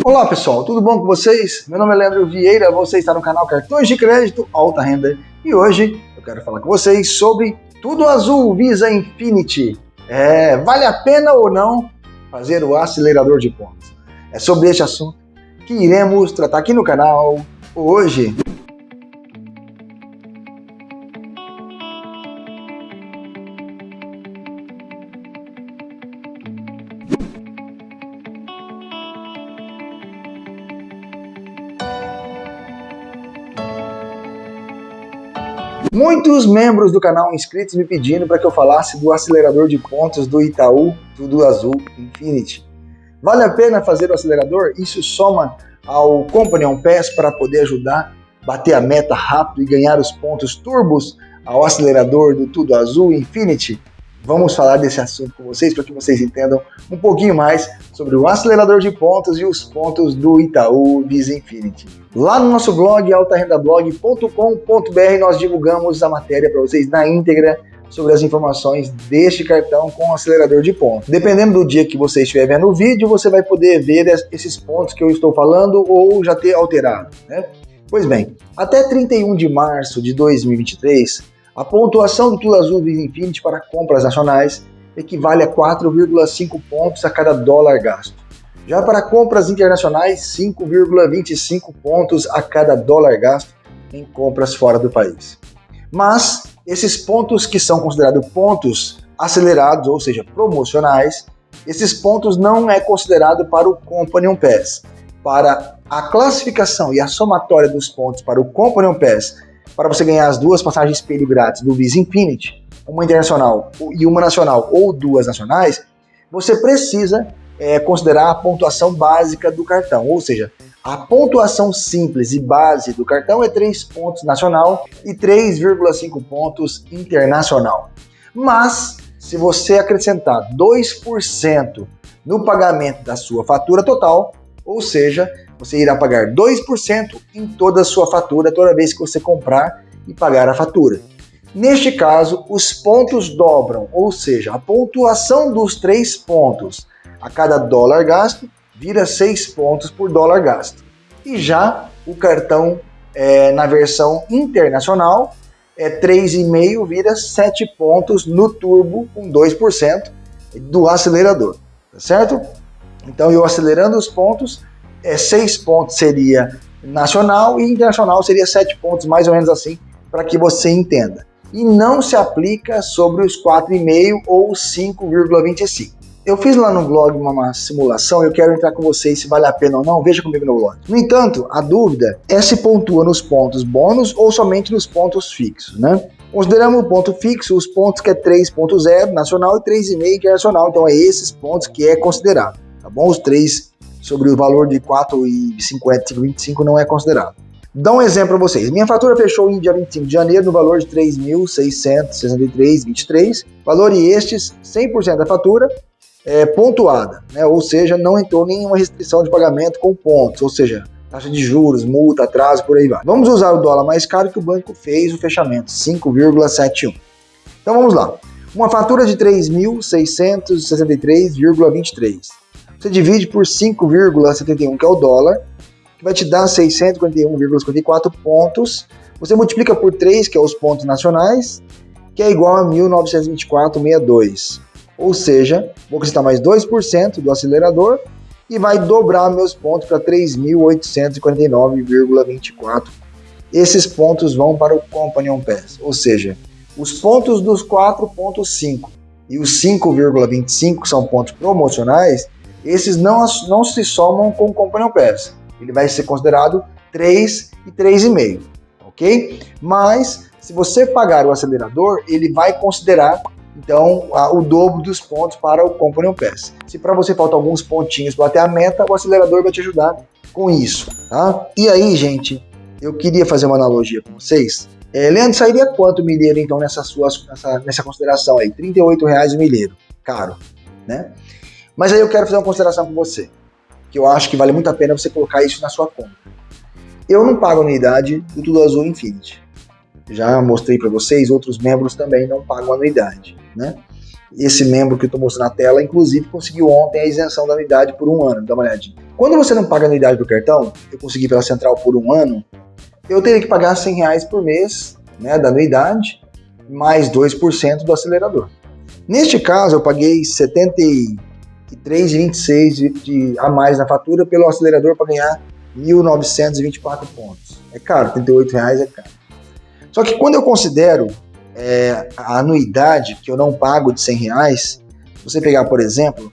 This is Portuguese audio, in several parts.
Olá pessoal, tudo bom com vocês? Meu nome é Leandro Vieira, você está no canal Cartões de Crédito Alta Renda e hoje eu quero falar com vocês sobre Tudo Azul Visa Infinity. É, vale a pena ou não fazer o acelerador de pontos? É sobre este assunto que iremos tratar aqui no canal hoje. Muitos membros do canal inscritos me pedindo para que eu falasse do acelerador de pontos do Itaú Tudo Azul Infinity. Vale a pena fazer o acelerador? Isso soma ao Companion Pass para poder ajudar a bater a meta rápido e ganhar os pontos turbos ao acelerador do Tudo Azul Infinity? Vamos falar desse assunto com vocês para que vocês entendam um pouquinho mais sobre o acelerador de pontos e os pontos do Itaú Visa Infinity. Lá no nosso blog altarendablog.com.br nós divulgamos a matéria para vocês na íntegra sobre as informações deste cartão com acelerador de pontos. Dependendo do dia que você estiver vendo o vídeo, você vai poder ver esses pontos que eu estou falando ou já ter alterado. Né? Pois bem, até 31 de março de 2023, a pontuação do Tudo Azul Visa Infinity para compras nacionais equivale a 4,5 pontos a cada dólar gasto. Já para compras internacionais, 5,25 pontos a cada dólar gasto em compras fora do país. Mas esses pontos que são considerados pontos acelerados, ou seja, promocionais, esses pontos não é considerado para o Companion Pass. Para a classificação e a somatória dos pontos para o Companion Pass para você ganhar as duas passagens espelho grátis do Visa Infinity, uma internacional e uma nacional ou duas nacionais, você precisa é, considerar a pontuação básica do cartão, ou seja, a pontuação simples e base do cartão é 3 pontos nacional e 3,5 pontos internacional. Mas, se você acrescentar 2% no pagamento da sua fatura total, ou seja, você irá pagar 2% em toda a sua fatura toda vez que você comprar e pagar a fatura. Neste caso, os pontos dobram, ou seja, a pontuação dos três pontos a cada dólar gasto vira 6 pontos por dólar gasto. E já o cartão é, na versão internacional é 3,5 vira 7 pontos no turbo com 2% do acelerador, tá certo? Então eu acelerando os pontos, é, seis pontos seria nacional e internacional seria sete pontos, mais ou menos assim, para que você entenda. E não se aplica sobre os 4,5 ou 5,25. Eu fiz lá no blog uma simulação, eu quero entrar com vocês se vale a pena ou não, veja comigo no blog. No entanto, a dúvida é se pontua nos pontos bônus ou somente nos pontos fixos, né? Consideramos o ponto fixo os pontos que é 3.0 nacional e 3,5 internacional, então é esses pontos que é considerado, bom? Os três sobre o valor de 4,50, 5,25 não é considerado. Dá um exemplo para vocês. Minha fatura fechou em dia 25 de janeiro no valor de 3.663,23. Valor e estes, 100% da fatura é, pontuada, né? ou seja, não entrou nenhuma restrição de pagamento com pontos, ou seja, taxa de juros, multa, atraso, por aí vai. Vamos usar o dólar mais caro que o banco fez o fechamento, 5,71. Então vamos lá. Uma fatura de 3.663,23 você divide por 5,71, que é o dólar, que vai te dar 641,54 pontos. Você multiplica por 3, que é os pontos nacionais, que é igual a 1924,62. Ou seja, vou acrescentar mais 2% do acelerador e vai dobrar meus pontos para 3.849,24. Esses pontos vão para o Companion Pass, ou seja, os pontos dos 4.5 e os 5,25 são pontos promocionais, esses não, não se somam com o Companion Pass. Ele vai ser considerado 3 e 3,5, ok? Mas, se você pagar o acelerador, ele vai considerar então a, o dobro dos pontos para o Companion Pass. Se para você faltam alguns pontinhos para bater a meta, o acelerador vai te ajudar com isso, tá? E aí, gente, eu queria fazer uma analogia com vocês. É, Leandro, sairia quanto milheiro então nessa, sua, nessa, nessa consideração aí? R$ 38,00 o milheiro, caro, né? Mas aí eu quero fazer uma consideração com você, que eu acho que vale muito a pena você colocar isso na sua conta. Eu não pago anuidade do Tudo Azul Infinity. Já mostrei para vocês, outros membros também não pagam anuidade, né? esse membro que eu estou mostrando na tela, inclusive, conseguiu ontem a isenção da anuidade por um ano. Dá uma olhadinha. Quando você não paga anuidade do cartão, eu consegui pela central por um ano, eu teria que pagar 100 reais por mês né, da anuidade, mais 2% do acelerador. Neste caso, eu paguei 73,26 de, de, a mais na fatura pelo acelerador para ganhar 1.924 pontos. É caro, 38 reais é caro. Só que quando eu considero é, a anuidade que eu não pago de 100 reais, você pegar, por exemplo,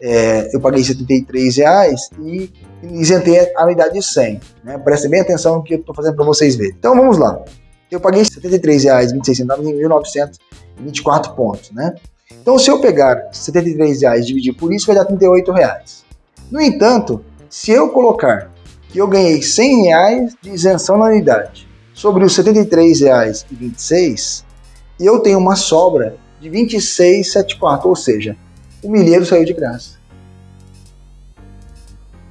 é, eu paguei 73 reais e isentei a anuidade de 100. Né? Prestem bem atenção no que eu estou fazendo para vocês verem. Então vamos lá. Eu paguei R$ 73,26 em 1.924 pontos. Né? Então se eu pegar 73 reais e dividir por isso, vai dar 38 reais. No entanto, se eu colocar que eu ganhei 100 reais de isenção na anuidade sobre os R$ 73,26, eu tenho uma sobra de 26,74, ou seja, o milheiro saiu de graça.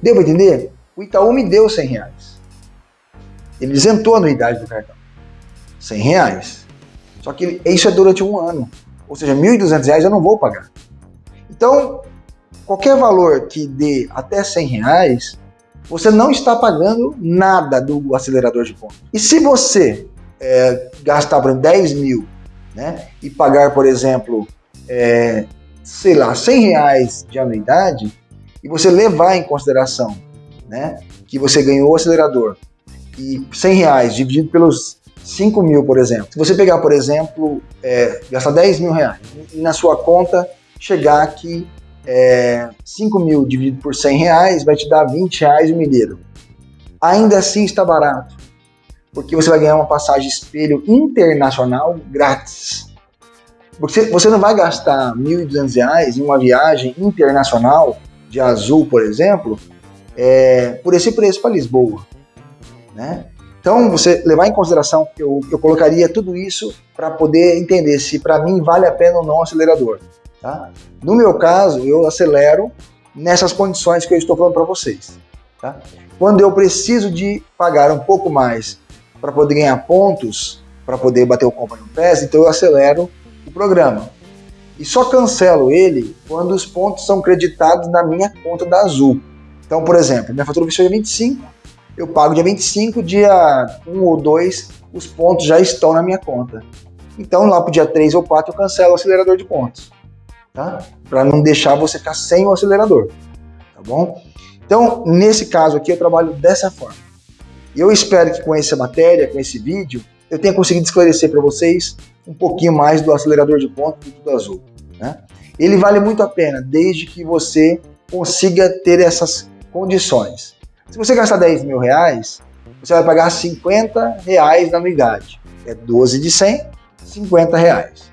Deu para entender? O Itaú me deu 100 reais. Ele isentou a anuidade do cartão. 100 reais. Só que isso é durante um ano. Ou seja, 1.200 reais eu não vou pagar. Então, qualquer valor que dê até 100 reais, você não está pagando nada do acelerador de pontos. E se você é, gastar, por exemplo, 10 mil né, e pagar, por exemplo, é, sei lá, 100 reais de anuidade, e você levar em consideração né, que você ganhou o acelerador e 100 reais dividido pelos 5 mil, por exemplo. Se você pegar, por exemplo, é, gastar 10 mil reais e na sua conta chegar que é, 5 mil dividido por 100 reais vai te dar 20 reais o milheiro. Ainda assim está barato, porque você vai ganhar uma passagem espelho internacional grátis. Porque você não vai gastar R$ 1.200 em uma viagem internacional de azul, por exemplo, é, por esse preço para Lisboa. Né? Então, você levar em consideração, eu, eu colocaria tudo isso para poder entender se para mim vale a pena ou não o acelerador. Tá? No meu caso, eu acelero nessas condições que eu estou falando para vocês. Tá? Quando eu preciso de pagar um pouco mais para poder ganhar pontos, para poder bater o Company PES, então eu acelero o programa. E só cancelo ele quando os pontos são creditados na minha conta da Azul. Então, por exemplo, minha fatura venceu dia 25, eu pago dia 25, dia 1 ou 2, os pontos já estão na minha conta. Então, lá para o dia 3 ou 4, eu cancelo o acelerador de pontos. Tá? Para não deixar você ficar sem o acelerador. Tá bom? Então, nesse caso aqui, eu trabalho dessa forma. Eu espero que com essa matéria, com esse vídeo, eu tenha conseguido esclarecer para vocês um pouquinho mais do acelerador de ponto do Tudo Azul. Né? Ele vale muito a pena, desde que você consiga ter essas condições. Se você gastar 10 mil reais, você vai pagar 50 reais na anuidade. É 12 de 100, 50 reais.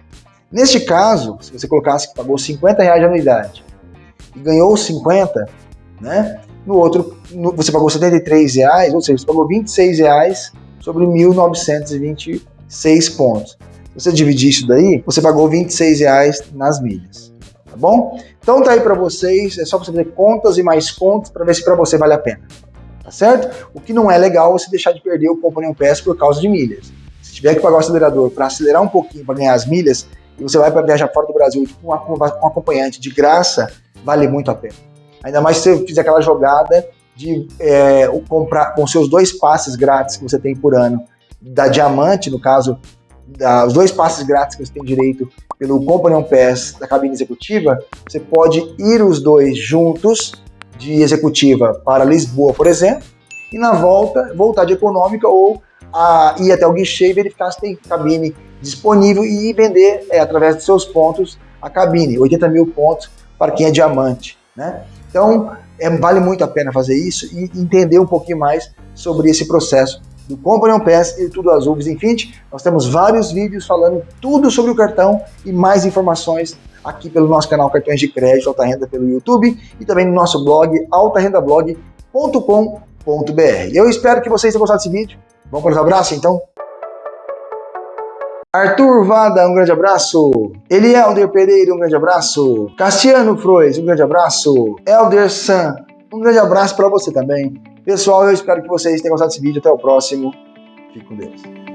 Neste caso, se você colocasse que pagou 50 reais de anuidade e ganhou 50, né? No outro, no, você pagou 73 reais, ou seja, você pagou 26 reais sobre 1.926 pontos. Se você dividir isso daí, você pagou 26 reais nas milhas, tá bom? Então tá aí para vocês, é só você fazer contas e mais contas para ver se para você vale a pena, tá certo? O que não é legal é você deixar de perder o Company Pass por causa de milhas. Se tiver que pagar o acelerador para acelerar um pouquinho para ganhar as milhas, e você vai para viajar fora do Brasil com um acompanhante de graça, vale muito a pena. Ainda mais se você fizer aquela jogada de é, comprar com seus dois passes grátis que você tem por ano da Diamante, no caso, da, os dois passes grátis que você tem direito pelo Companion Pass da cabine executiva, você pode ir os dois juntos de executiva para Lisboa, por exemplo, e na volta voltar de econômica ou a, ir até o guichê e verificar se tem cabine disponível e vender é, através de seus pontos a cabine, 80 mil pontos para quem é diamante. Né? Então, é, vale muito a pena fazer isso e entender um pouquinho mais sobre esse processo do Companion Pass e tudo azul Infinity. Nós temos vários vídeos falando tudo sobre o cartão e mais informações aqui pelo nosso canal Cartões de Crédito Alta Renda pelo YouTube e também no nosso blog altarendablog.com.br. Eu espero que vocês tenham gostado desse vídeo. Vamos para os abraços então? Arthur Vada, um grande abraço. Elielder Pereira, um grande abraço. Cassiano Frois, um grande abraço. Elder San, um grande abraço para você também. Pessoal, eu espero que vocês tenham gostado desse vídeo. Até o próximo. Fique com Deus.